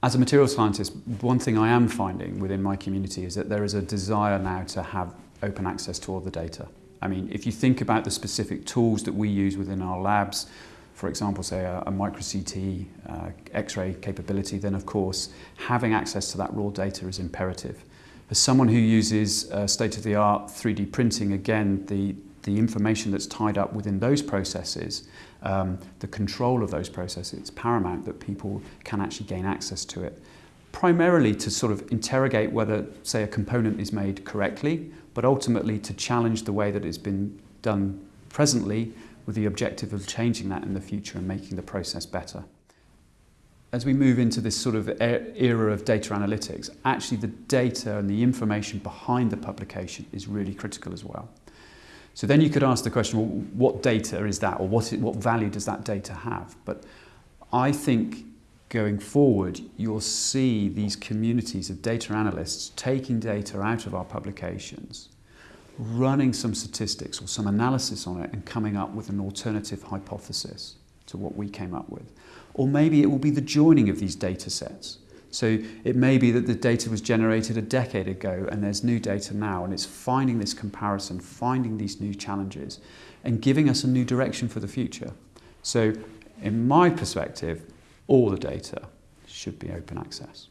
As a material scientist, one thing I am finding within my community is that there is a desire now to have open access to all the data. I mean, if you think about the specific tools that we use within our labs, for example, say a, a micro-CT, uh, X-ray capability, then of course, having access to that raw data is imperative. As someone who uses uh, state-of-the-art 3D printing, again, the, the information that's tied up within those processes, um, the control of those processes, it's paramount that people can actually gain access to it. Primarily to sort of interrogate whether, say, a component is made correctly, but ultimately to challenge the way that it's been done presently with the objective of changing that in the future and making the process better. As we move into this sort of era of data analytics, actually the data and the information behind the publication is really critical as well. So then you could ask the question, well, what data is that or what, what value does that data have? But I think going forward, you'll see these communities of data analysts taking data out of our publications, running some statistics or some analysis on it and coming up with an alternative hypothesis to what we came up with. Or maybe it will be the joining of these data sets. So it may be that the data was generated a decade ago and there's new data now and it's finding this comparison, finding these new challenges and giving us a new direction for the future. So in my perspective, all the data should be open access.